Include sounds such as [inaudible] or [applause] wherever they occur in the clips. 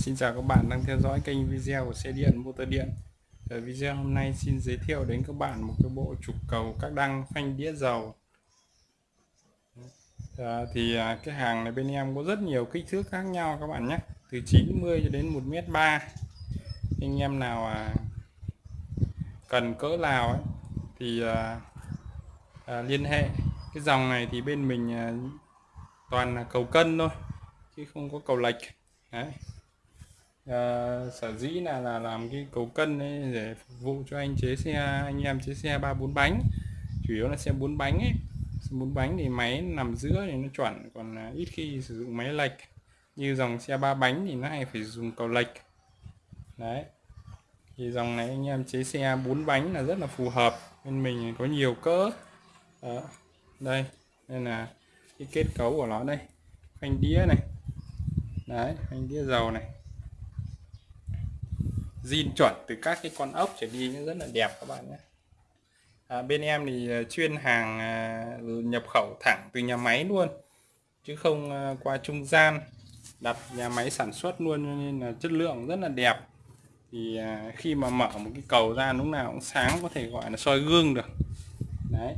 Xin chào các bạn đang theo dõi kênh video của xe điện motor điện. Ở video hôm nay xin giới thiệu đến các bạn một cái bộ trục cầu các đăng phanh đĩa dầu. À, Thì à, cái hàng này bên em có rất nhiều kích thước khác nhau các bạn nhé. Từ 90 cho đến 1m3 Anh em nào à, cần cỡ nào ấy, thì à, à, liên hệ. Cái dòng này thì bên mình à, toàn là cầu cân thôi chứ không có cầu lệch. Đấy à, sở dĩ là là làm cái cầu cân ấy để phục vụ cho anh chế xe anh em chế xe ba bốn bánh. Chủ yếu là xe bốn bánh ấy. Bốn bánh thì máy nằm giữa thì nó chuẩn còn ít khi sử dụng máy lệch. Như dòng xe ba bánh thì nó hay phải dùng cầu lệch. Đấy. Thì dòng này anh em chế xe bốn bánh là rất là phù hợp. Bên mình có nhiều cỡ. Đó. đây nên là cái kết cấu của nó đây. Phanh đĩa này. Đấy phanh đĩa dầu này zin chuẩn từ các cái con ốc trở đi nó rất là đẹp các bạn nhé. À, bên em thì à, chuyên hàng à, nhập khẩu thẳng từ nhà máy luôn chứ không à, qua trung gian. Đặt nhà máy sản xuất luôn nên là chất lượng rất là đẹp. Thì khi mà mở một cái cầu ra lúc nào cũng sáng có thể gọi là soi gương được. Đấy.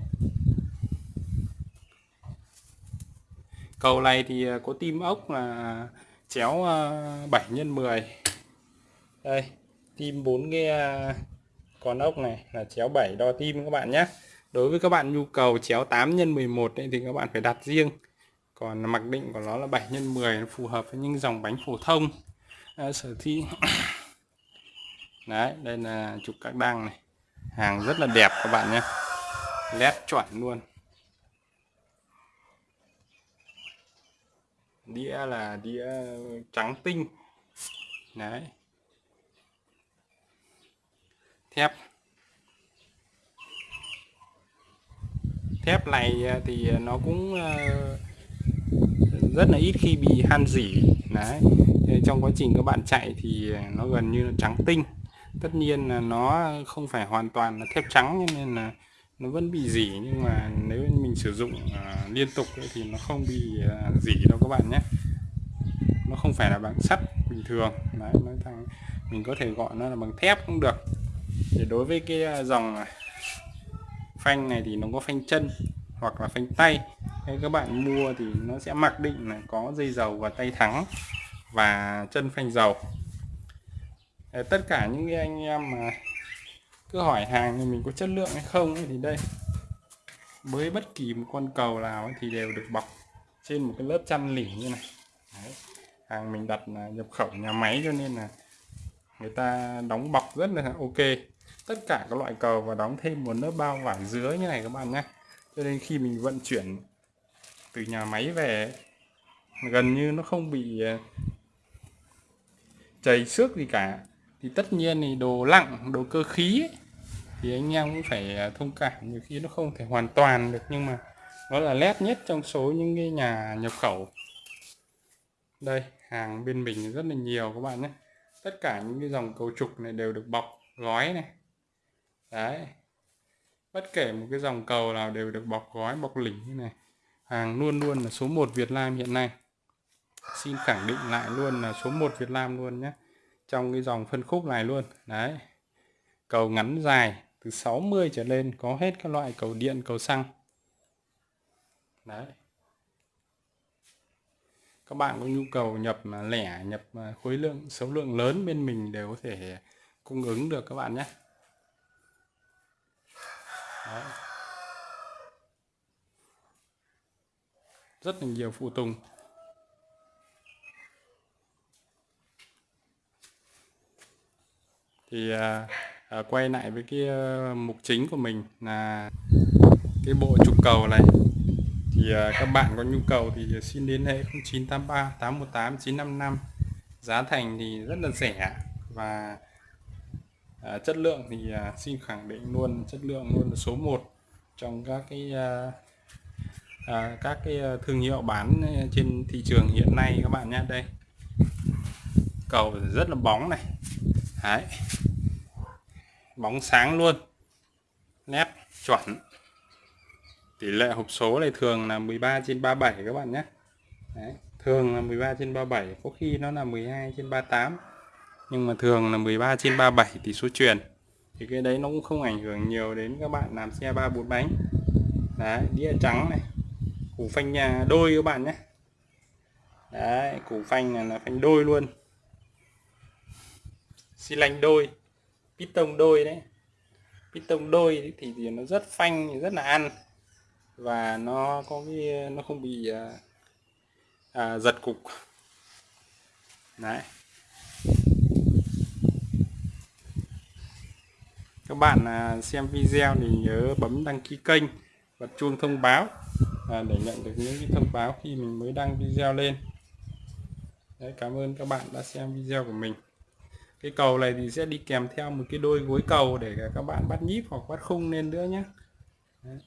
Cầu này thì có tim ốc là chéo 7 x 10 đây tim 4 nghe à, con ốc này là chéo 7 đo tim các bạn nhé. Đối với các bạn nhu cầu chéo 8 x 11 ấy, thì các bạn phải đặt riêng. Còn mặc định của nó là 7 x 10 nó phù hợp với những dòng bánh phổ thông. À, sở thị [coughs] đấy đây là trục các đăng này. Hàng rất là đẹp các bạn nhé. Led chuẩn luôn. Đĩa là đĩa trắng tinh. Đấy thép. Thép này à, thì à, nó cũng à, rất là ít khi bị han dỉ đấy. Trong quá trình các bạn chạy thì nó gần như là trắng tinh. Tất nhiên là nó không phải hoàn toàn là thép trắng nên là nó vẫn bị dỉ nhưng mà nếu mình sử dụng uh, liên tục thì nó không bị uh, dỉ đâu các bạn nhé. Nó không phải là bằng sắt bình thường. Đấy nói thằng mình có thể gọi nó là bằng thép cũng được thì đối với cái à, dòng phanh này thì nó có phanh chân hoặc là phanh tay. Thế các bạn mua thì nó sẽ mặc định là có dây dầu và tay thắng và chân phanh dầu. Tất cả những cái anh em mà cứ hỏi hàng thì mình có chất lượng hay không thì đây. Với bất kỳ một con cầu nào thì đều được bọc trên một cái lớp chăn lỉ như này. Đấy. hàng mình đặt là nhập khẩu nhà máy cho nên là người ta đóng bọc rất là ok. Tất cả các loại cầu và đóng thêm một lớp bao vải dưới như này các bạn nhé. Cho nên khi mình vận chuyển từ nhà máy về gần như nó không bị ờ, chảy xước gì cả. Thì tất nhiên thì đồ lặng đồ cơ khí ấy, thì anh em cũng phải ờ, thông cảm. Nhiều khi nó không thể hoàn toàn được nhưng mà nó là lét nhất trong số những cái nhà nhập khẩu. Đây hàng bên mình rất là nhiều các bạn nhé tất cả những cái dòng cầu trục này đều được bọc gói này. Đấy. Bất kể một cái dòng cầu nào đều được bọc gói, bọc lỉnh như này. Hàng luôn luôn là số 1 Việt Nam hiện nay. Xin khẳng định lại luôn là số 1 Việt Nam luôn nhé. Trong cái dòng phân khúc này luôn. Đấy. Cầu ngắn dài từ 60 trở lên, có hết các loại cầu điện, cầu xăng. Đấy các bạn có nhu cầu nhập à, lẻ nhập à, khối lượng số lượng lớn bên mình đều có thể cung ứng được các bạn nhé. Đấy. rất là nhiều phụ tùng. Thì à, à, quay lại với cái à, mục chính của mình là cái bộ trục cầu này thì à, các bạn có nhu cầu thì xin liên hệ 0983 818 955 giá thành thì rất là rẻ và à, chất lượng thì à, xin khẳng định luôn chất lượng luôn là số 1 trong các cái à, à, các cái à, thương hiệu bán trên thị trường hiện nay các bạn nhé đây cầu rất là bóng này. Đấy. bóng sáng luôn nét chuẩn tỷ lệ hộp số này thường là 13 trên 37 các bạn nhé. Đấy. thường là 13 trên 37 có khi nó là 12 trên 38 nhưng mà thường là 13 trên 37 tỷ số truyền. Thì cái đấy nó cũng không ảnh hưởng nhiều đến các bạn làm xe ba bốn bánh. Đấy đĩa trắng này củ phanh nhà đôi các bạn nhé. Đấy củ phanh này là phanh đôi luôn. Xi lanh đôi piston đôi đấy. Piston đôi thì, thì nó rất phanh rất là ăn và nó có cái nó không bị à, à, giật cục. Đấy. Các bạn à, xem video thì nhớ bấm đăng ký kênh và chuông thông báo à, để nhận được những cái thông báo khi mình mới đăng video lên. Đấy, cảm ơn các bạn đã xem video của mình. Cái cầu này thì sẽ đi kèm theo một cái đôi gối cầu để các bạn bắt nhíp hoặc bắt khung lên nữa nhé Đấy.